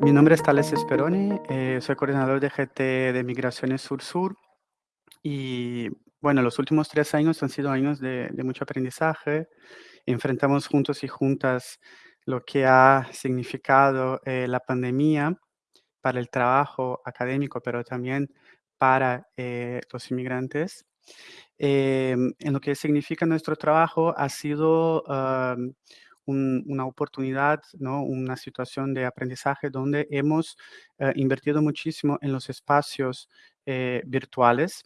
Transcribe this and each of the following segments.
Mi nombre es Tales Speroni, eh, soy coordinador de GT de Migraciones Sur-Sur y bueno, los últimos tres años han sido años de, mucho aprendizaje. Enfrentamos juntos y juntas lo que ha significado eh, la pandemia para el trabajo académico, pero también para eh, los inmigrantes. Em, en lo que significa nuestro trabajo ha sido una oportunidad, ¿no? una situación de aprendizaje donde hemos eh, invertido muchísimo en los espacios virtuales.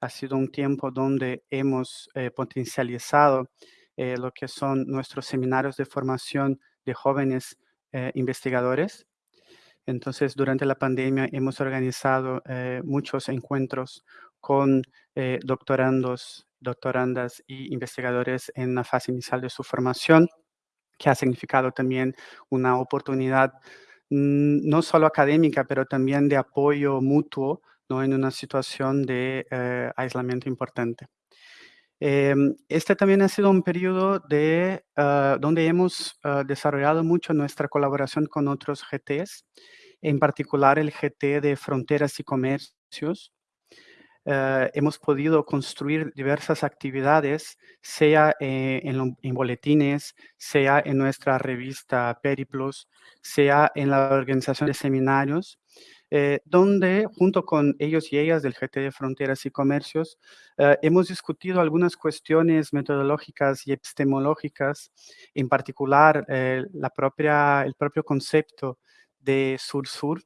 Ha sido un tiempo donde hemos potencializado lo que son nuestros seminarios de formación de jóvenes investigadores. Entonces, durante la pandemia hemos organizado muchos encuentros con doctorandos, doctorandas y investigadores en la fase inicial de su formación que ha significado también una oportunidad mm, no solo académica, pero también de apoyo mutuo ¿no? en una situación de eh, aislamiento importante. Em, este también ha sido un periodo de, ah, donde hemos ah, desarrollado mucho nuestra colaboración con otros GTs, en particular el GT de Fronteras y Comercios, eh, hemos podido construir diversas actividades, sea eh, en, boletines, sea en nuestra revista Periplos, sea en la organización de seminarios, eh, donde junto con ellos y ellas del GT de Fronteras y Comercios, hemos discutido algunas cuestiones metodológicas y epistemológicas, en particular la propia, el propio concepto de sur-sur,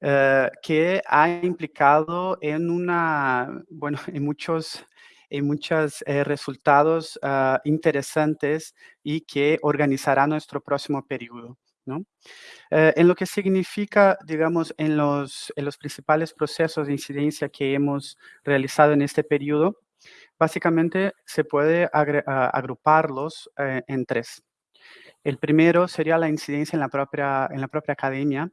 eh, que ha implicado en una, bueno, en muchos, en muchos eh, resultados ah, interesantes y que organizará nuestro próximo periodo. ¿No? Eh, en lo que significa, digamos, en los, en los principales procesos de incidencia que hemos realizado en este periodo, básicamente se puede agruparlos en tres. El primero sería la incidencia en la propia, en la propia academia,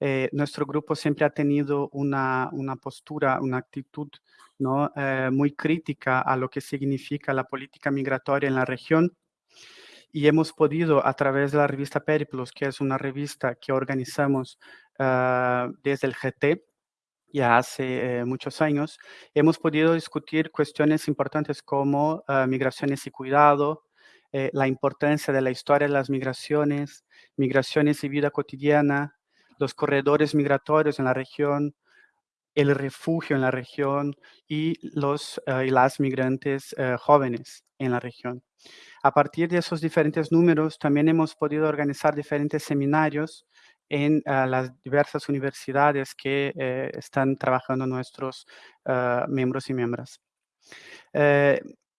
eh, nuestro grupo siempre ha tenido una, postura, una actitud ¿no? Eh, muy crítica a lo que significa la política migratoria en la región y hemos podido a través de la revista Periplos, que es una revista que organizamos ah, desde el GT, ya hace eh, muchos años, hemos podido discutir cuestiones importantes como ah, migraciones y cuidado, la importancia de la historia de las migraciones, migraciones y vida cotidiana, los corredores migratorios en la región, el refugio en la región y los eh, y las migrantes eh, jóvenes en la región. A partir de esos diferentes números, también hemos podido organizar diferentes seminarios en eh, las diversas universidades que están trabajando nuestros miembros y miembros.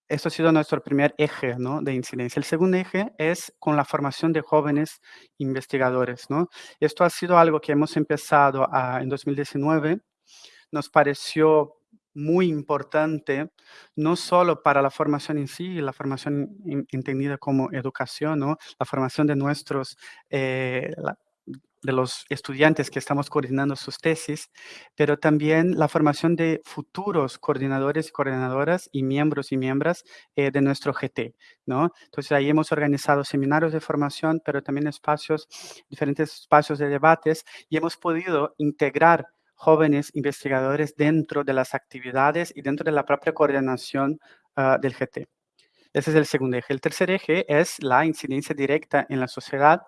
Esto ha sido nuestro primer eje ¿no? de incidencia. El segundo eje es con la formación de jóvenes investigadores. ¿no? Esto ha sido algo que hemos empezado en 2019. Nos pareció muy importante, no solo para la formación en sí, la formación entendida como educación, ¿no? la formación de nuestros, eh, de los estudiantes que estamos coordinando sus tesis, pero también la formación de futuros coordinadores y coordinadoras y miembros y miembros eh, de nuestro GT, ¿no? Entonces ahí hemos organizado seminarios de formación, pero también espacios, diferentes espacios de debates y hemos podido integrar jóvenes investigadores dentro de las actividades y dentro de la propia coordinación ah, del GT. Ese es el segundo eje. El tercer eje es la incidencia directa en la sociedad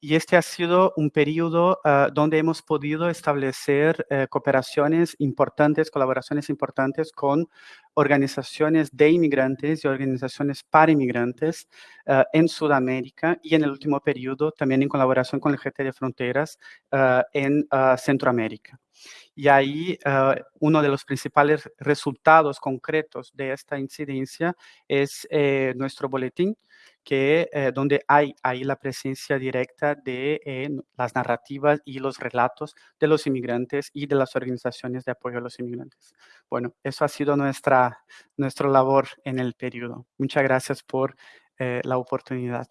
y este ha sido un periodo ah, donde hemos podido establecer eh, cooperaciones importantes, colaboraciones importantes con organizaciones de inmigrantes y organizaciones para inmigrantes ah, en Sudamérica y en el último periodo también en colaboración con el GT de Fronteras ah, en Centroamérica. Y ahí uno de los principales resultados concretos de esta incidencia es eh, nuestro boletín, que, eh, donde hay ahí la presencia directa de eh, las narrativas y los relatos de los inmigrantes y de las organizaciones de apoyo a los inmigrantes. Bueno, eso ha sido nuestra, nuestra labor en el periodo. Muchas gracias por la oportunidad.